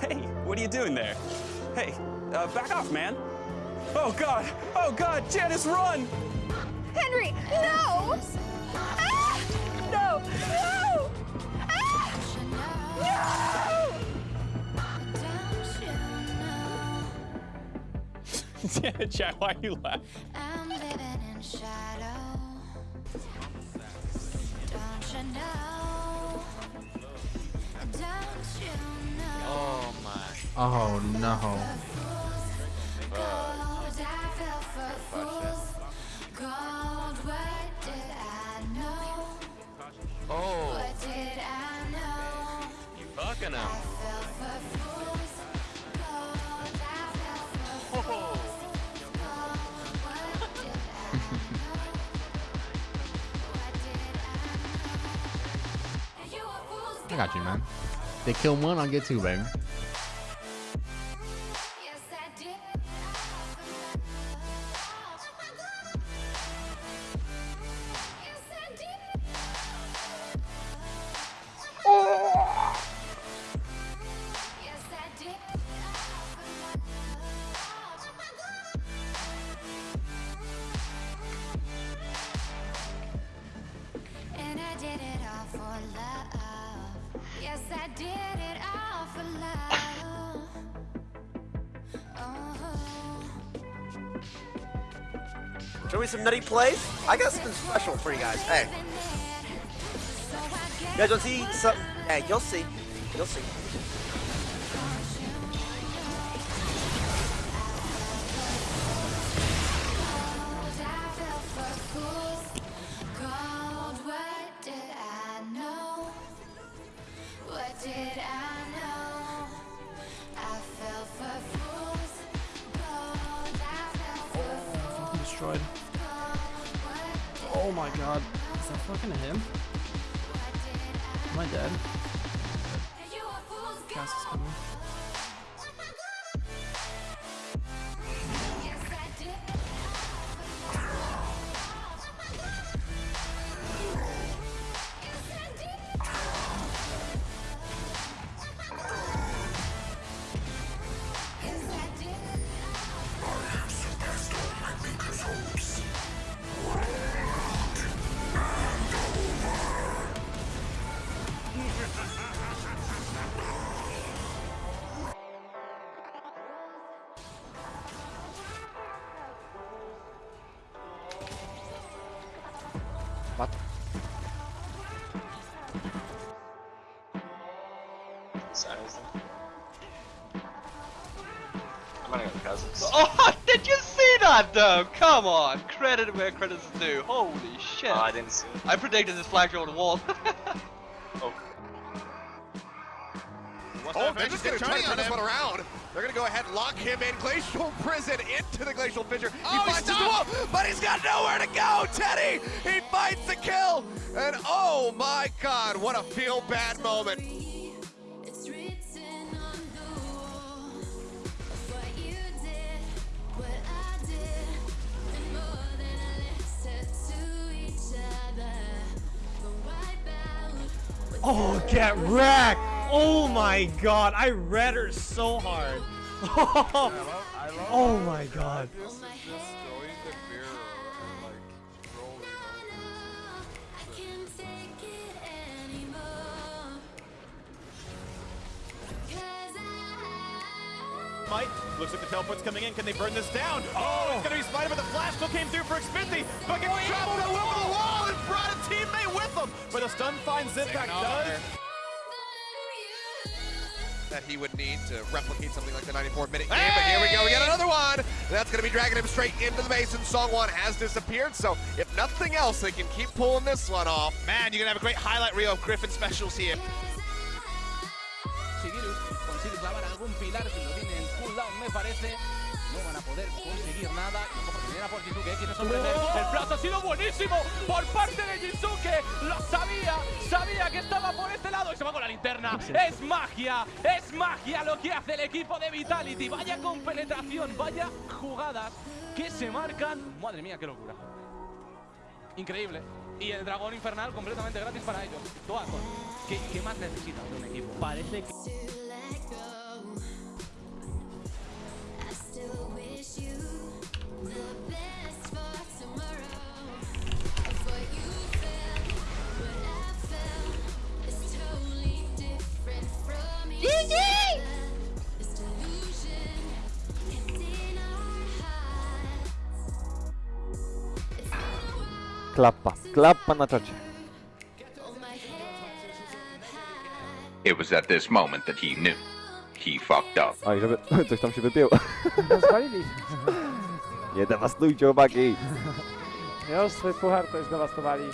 Hey, what are you doing there? Hey, uh, back off, man. Oh, God. Oh, God. Janice, run! Henry, no! Ah! No! No! Ah! yeah, Jack, why are you laughing? Did no. know? You a fool's I got you, man. They kill one, I'll get two, baby. Show me some nutty plays. I got something special for you guys. Hey, you guys want to see some? Hey, you'll see. You'll see. Destroyed. Oh my god. Is that fucking him? Am I dead? is coming. I'm gonna cousins. Oh, did you see that though? Come on, credit where credit's due. Holy shit! Oh, I didn't see it. I predicted this flag over the wall. Oh, Oh, they're just going to try to turn this one around. They're going to go ahead and lock him in Glacial Prison into the Glacial Fissure. He Oh, finds his wall, but he's got nowhere to go. Teddy, he finds the kill. And oh my God, what a feel bad moment. Oh, get wrecked! Oh my god, I read her so hard. oh my god. I Mike looks like the teleports coming in. Can they burn this down? Oh, oh. it's going to be Spider, but the flash still came through for Xmithie. But gets oh, traveled over the wall and brought a teammate with him. But the stun finds Impact does. That he would need to replicate something like the 94 minute game. But here we go. We got another one. That's going to be dragging him straight into the base. And Sangyoon has disappeared. So if nothing else, they can keep pulling this one off. Man, you're going to have a great highlight reel of Griffin specials here. Shigeru consigue clavar algún pilar si lo tiene en cooldown me parece. No van a poder conseguir nada. Y ojo porque viene a por Jizuke quiere sorprender el plazo ha sido buenísimo por parte de Jizuke lo sabía sabía que estaba por este lado. Y se va con la linterna. Es magia es magia lo que hace el equipo de Vitality. Vaya con penetración vaya jugadas que se marcan. Madre mía qué locura. Increíble. Y el dragón infernal completamente gratis para ellos. Toaco ¿qué, qué más necesitas de un equipo? parece que Klappa. Klappa na czacie. It was at this moment that he knew. He fucked up. Oj, żeby coś tam się wypiło. Spalili. Nie dewastujcie chłopaki. Już swój puchar to zdewastowali.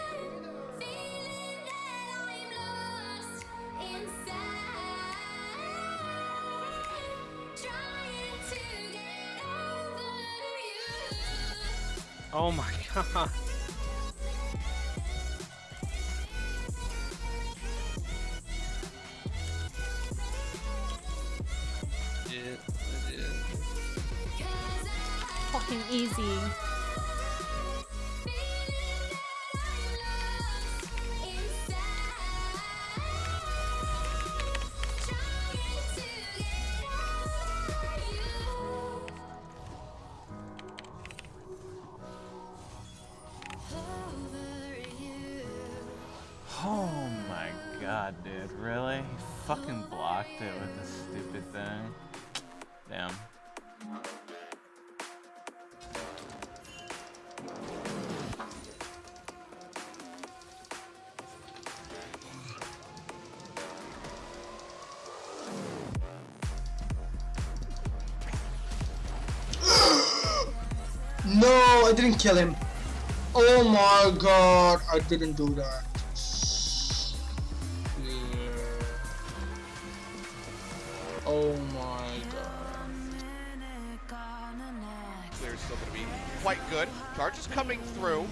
Oh my god. Easy. Oh my god, dude. Really? He fucking blocked it with this stupid thing. Damn. No, I didn't kill him. Oh my god, I didn't do that. Oh my god. Clear is still to be quite good. Charges coming through.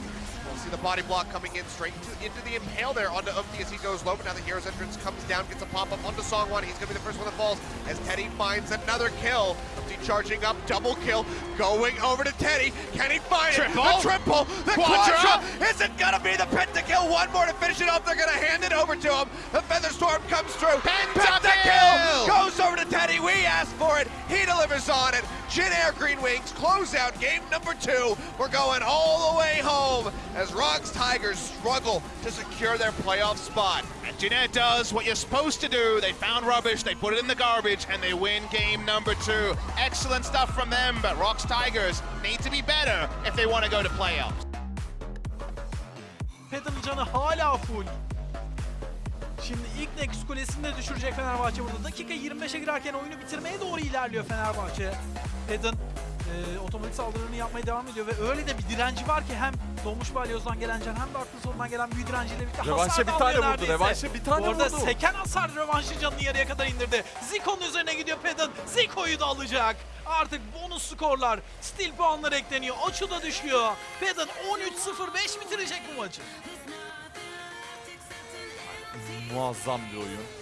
We'll see the body block coming in straight to, into the impale there onto Oopti as he goes low, but now the hero's entrance comes down, gets a pop-up onto Sangyoon. He's going to be the first one that falls as Teddy finds another kill. Oopti charging up, double kill, going over to Teddy. Can he find Triple. it? The triple, the Quadra. quadra. Is it going to be the pentakill? One more to finish it off. They're going to hand it over to him. The Featherstorm comes through. Pentakill goes over to Teddy. We asked for it. He delivers on it. Jin Air Green Wings close out game number two. We're going all the way home as ROX Tigers struggle to secure their playoff spot. And Jin Air does what you're supposed to do. They found rubbish, they put it in the garbage, and they win game number two. Excellent stuff from them, but ROX Tigers need to be better if they want to go to playoffs. Pedal'ın canı hala full. Şimdi ilk Nexus Kulesi'ni de düşürecek Fenerbahçe burada. Dakika 25'e girerken oyunu bitirmeye doğru ilerliyor Fenerbahçe. Pedal e, otomatik saldırılarını yapmaya devam ediyor ve öyle de bir direnci var ki hem Doğmuş Balyoz'dan gelen can hem de aklı sonundan gelen büyü direnciyle birlikte Revanşa hasar bir tane vurdu, revanşa bir tane Bu arada vurdu. seken hasar rövanşı canını yarıya kadar indirdi. Zico'nun üzerine gidiyor Pedal. Zico'yu da alacak. Artık bonus skorlar, stil puanları ekleniyor. Oçu da düşüyor. Pedal 13-0-5 bitirecek bu maçı. Muazzam bir oyun.